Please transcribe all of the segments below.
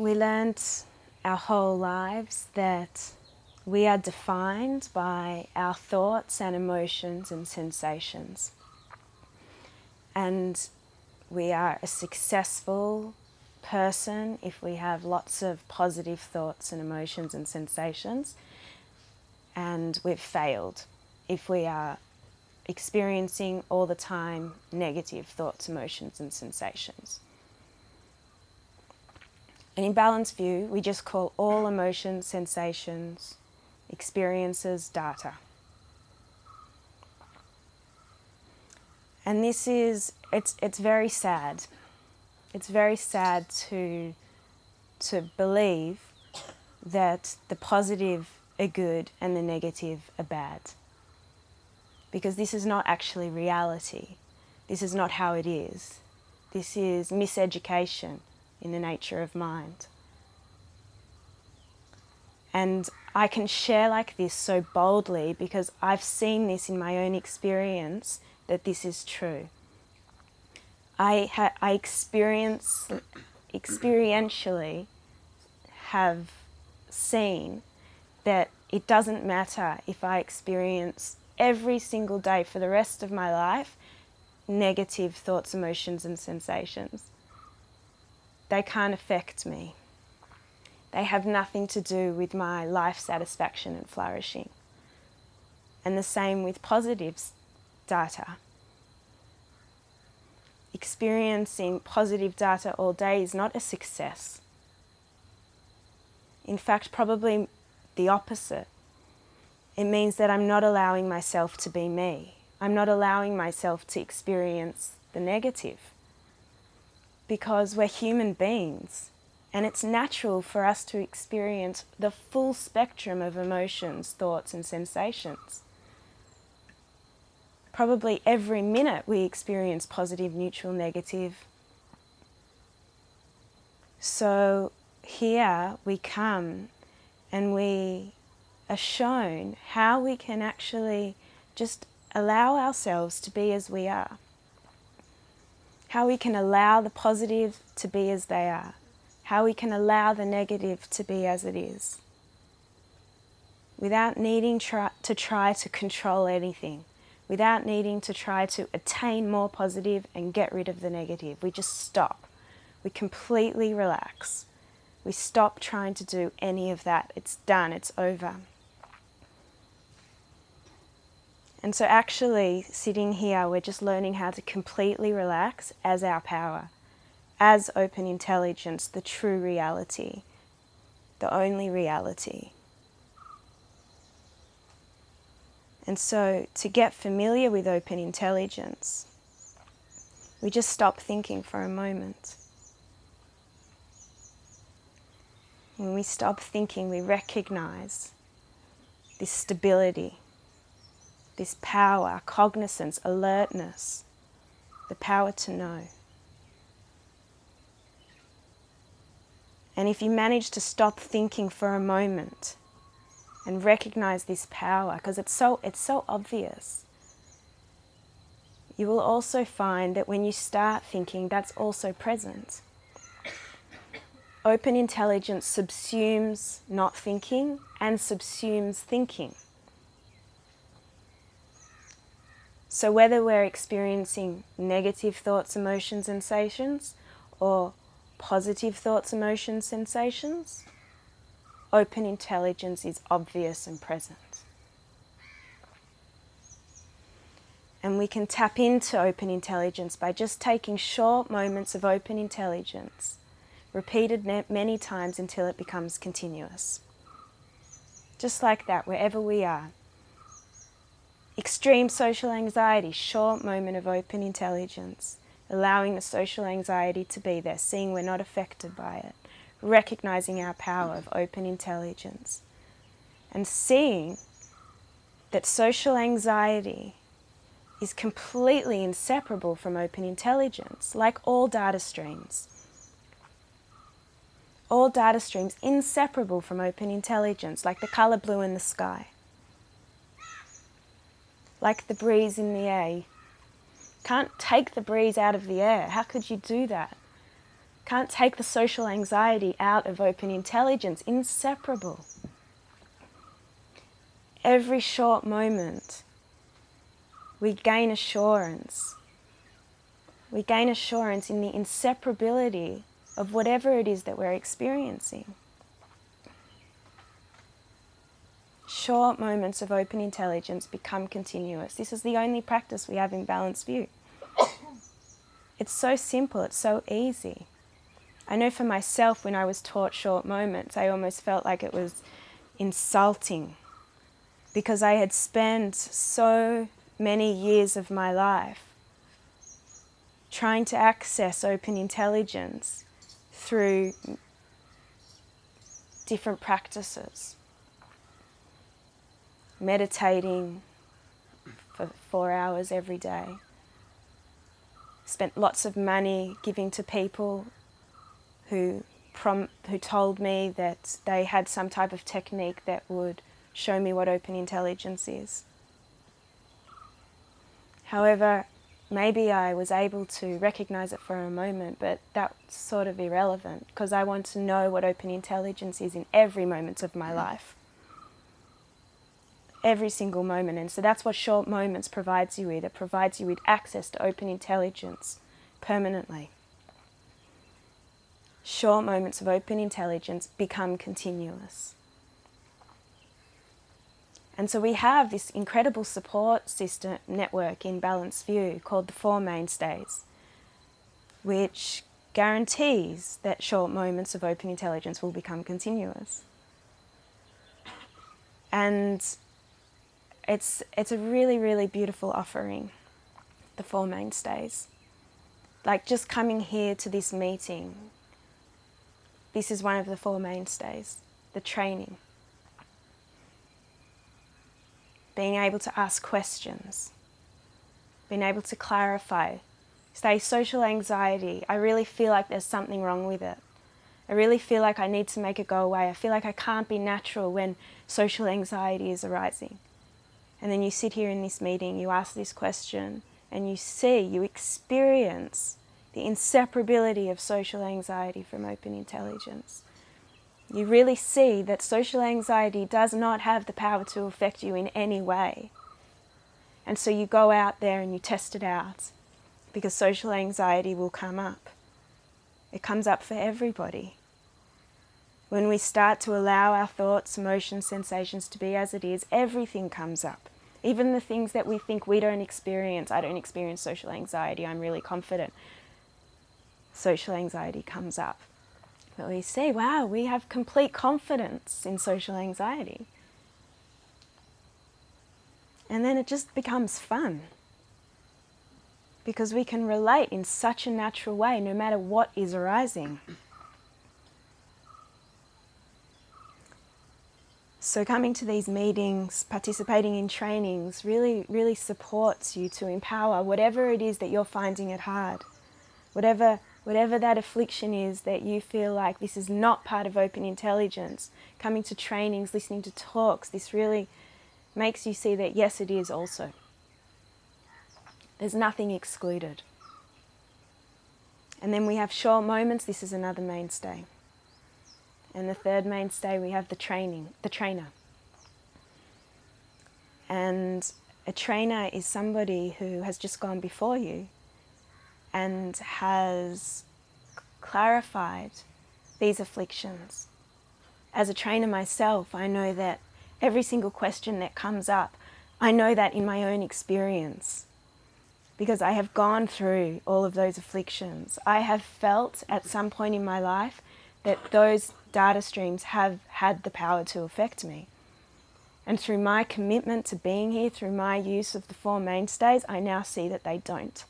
we learned our whole lives that we are defined by our thoughts and emotions and sensations. And we are a successful person if we have lots of positive thoughts and emotions and sensations. And we've failed if we are experiencing all the time negative thoughts, emotions and sensations. And in Balanced View, we just call all emotions, sensations, experiences, data. And this is, it's, it's very sad. It's very sad to, to believe that the positive are good and the negative are bad. Because this is not actually reality. This is not how it is. This is miseducation in the nature of mind. And I can share like this so boldly because I've seen this in my own experience that this is true. I, I experience, experientially have seen that it doesn't matter if I experience every single day for the rest of my life negative thoughts, emotions and sensations. They can't affect me. They have nothing to do with my life satisfaction and flourishing. And the same with positives data. Experiencing positive data all day is not a success. In fact, probably the opposite. It means that I'm not allowing myself to be me. I'm not allowing myself to experience the negative. Because we're human beings and it's natural for us to experience the full spectrum of emotions, thoughts and sensations. Probably every minute we experience positive, neutral, negative. So here we come and we are shown how we can actually just allow ourselves to be as we are. How we can allow the positive to be as they are how we can allow the negative to be as it is without needing try, to try to control anything, without needing to try to attain more positive and get rid of the negative. We just stop. We completely relax. We stop trying to do any of that. It's done, it's over. And so actually, sitting here, we're just learning how to completely relax as our power as open intelligence the true reality, the only reality. And so to get familiar with open intelligence, we just stop thinking for a moment. When we stop thinking, we recognize this stability, this power, cognizance, alertness, the power to know. And if you manage to stop thinking for a moment and recognize this power, because it's so, it's so obvious, you will also find that when you start thinking, that's also present. Open intelligence subsumes not thinking and subsumes thinking. So whether we're experiencing negative thoughts, emotions, sensations, or positive thoughts, emotions, sensations, open intelligence is obvious and present. And we can tap into open intelligence by just taking short moments of open intelligence, repeated many times until it becomes continuous. Just like that, wherever we are. Extreme social anxiety, short moment of open intelligence allowing the social anxiety to be there, seeing we're not affected by it, recognizing our power of open intelligence, and seeing that social anxiety is completely inseparable from open intelligence, like all data streams. All data streams inseparable from open intelligence, like the colour blue in the sky, like the breeze in the air can't take the breeze out of the air. How could you do that? Can't take the social anxiety out of open intelligence. Inseparable. Every short moment, we gain assurance. We gain assurance in the inseparability of whatever it is that we're experiencing. Short moments of open intelligence become continuous. This is the only practice we have in balanced view. It's so simple, it's so easy. I know for myself, when I was taught short moments, I almost felt like it was insulting because I had spent so many years of my life trying to access open intelligence through different practices. Meditating for four hours every day. Spent lots of money giving to people who, prom- who told me that they had some type of technique that would show me what open intelligence is. However, maybe I was able to recognize it for a moment, but that's sort of irrelevant because I want to know what open intelligence is in every moment of my mm. life. Every single moment. And so that's what short moments provides you with. It provides you with access to open intelligence permanently. Short moments of open intelligence become continuous. And so we have this incredible support system network in Balanced View called the Four Mainstays, which guarantees that short moments of open intelligence will become continuous. And it's, it's a really, really beautiful offering, the Four Mainstays. Like just coming here to this meeting, this is one of the Four Mainstays, the training. being able to ask questions, being able to clarify. Say, social anxiety, I really feel like there's something wrong with it. I really feel like I need to make it go away. I feel like I can't be natural when social anxiety is arising. And then you sit here in this meeting, you ask this question, and you see, you experience the inseparability of social anxiety from open intelligence you really see that social anxiety does not have the power to affect you in any way. And so you go out there and you test it out because social anxiety will come up. It comes up for everybody. When we start to allow our thoughts, emotions, sensations to be as it is, everything comes up. Even the things that we think we don't experience. I don't experience social anxiety, I'm really confident. Social anxiety comes up. But we see, wow, we have complete confidence in social anxiety. And then it just becomes fun because we can relate in such a natural way no matter what is arising. So coming to these meetings, participating in trainings really, really supports you to empower whatever it is that you're finding it hard. Whatever whatever that affliction is that you feel like this is not part of open intelligence, coming to trainings, listening to talks, this really makes you see that yes, it is also. There's nothing excluded. And then we have short moments, this is another mainstay. And the third mainstay, we have the training, the trainer. And a trainer is somebody who has just gone before you and has clarified these afflictions. As a trainer myself, I know that every single question that comes up, I know that in my own experience because I have gone through all of those afflictions. I have felt at some point in my life that those data streams have had the power to affect me. And through my commitment to being here, through my use of the four mainstays, I now see that they don't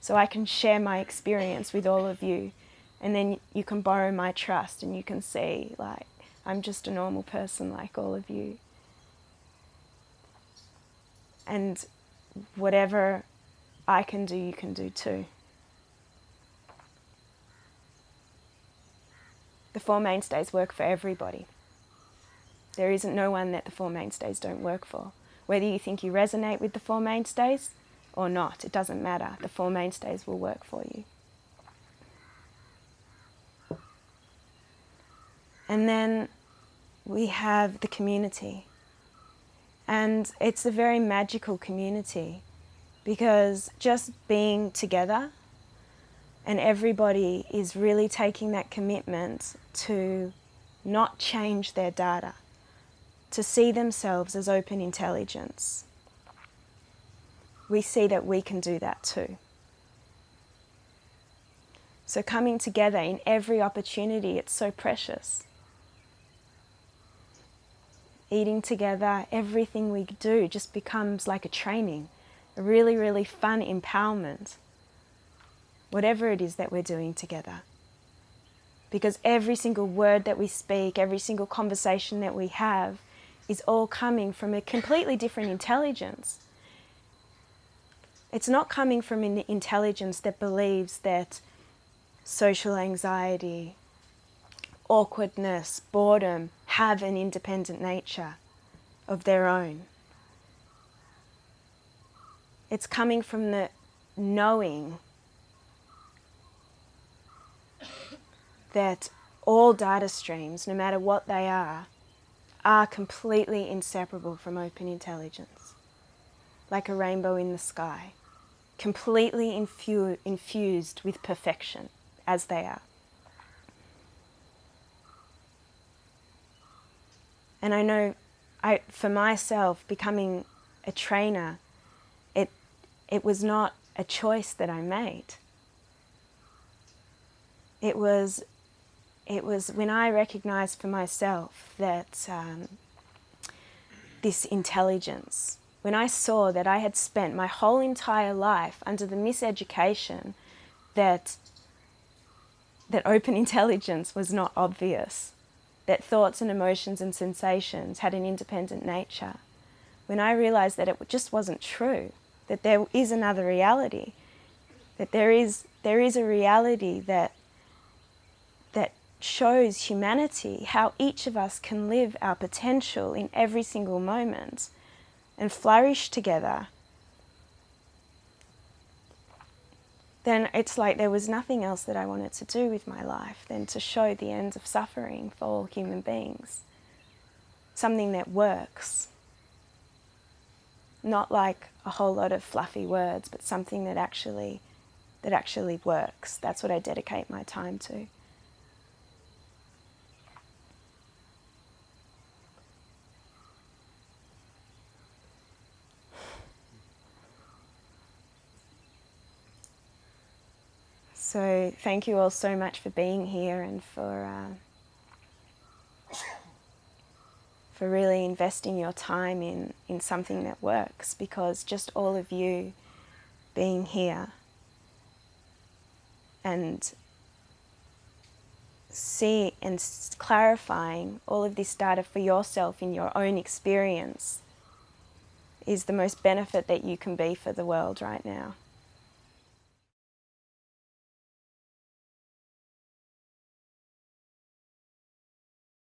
so I can share my experience with all of you and then you can borrow my trust and you can see like I'm just a normal person like all of you. And whatever I can do, you can do too. The Four Mainstays work for everybody. There isn't no one that the Four Mainstays don't work for. Whether you think you resonate with the Four Mainstays or not. It doesn't matter. The Four Mainstays will work for you. And then we have the community. And it's a very magical community because just being together and everybody is really taking that commitment to not change their data, to see themselves as open intelligence. We see that we can do that too. So coming together in every opportunity, it's so precious. Eating together, everything we do just becomes like a training, a really, really fun empowerment, whatever it is that we're doing together. Because every single word that we speak, every single conversation that we have is all coming from a completely different intelligence. It's not coming from an intelligence that believes that social anxiety, awkwardness, boredom have an independent nature of their own. It's coming from the knowing that all data streams, no matter what they are, are completely inseparable from open intelligence, like a rainbow in the sky, completely infu infused with perfection as they are. And I know I, for myself, becoming a trainer, it, it was not a choice that I made. It was, it was when I recognized for myself that um, this intelligence, when I saw that I had spent my whole entire life under the miseducation that that open intelligence was not obvious, that thoughts and emotions and sensations had an independent nature. When I realized that it just wasn't true, that there is another reality, that there is, there is a reality that shows humanity, how each of us can live our potential in every single moment and flourish together then it's like there was nothing else that I wanted to do with my life than to show the end of suffering for all human beings. Something that works. Not like a whole lot of fluffy words, but something that actually, that actually works. That's what I dedicate my time to. So thank you all so much for being here and for uh, for really investing your time in, in something that works because just all of you being here and see and clarifying all of this data for yourself in your own experience is the most benefit that you can be for the world right now.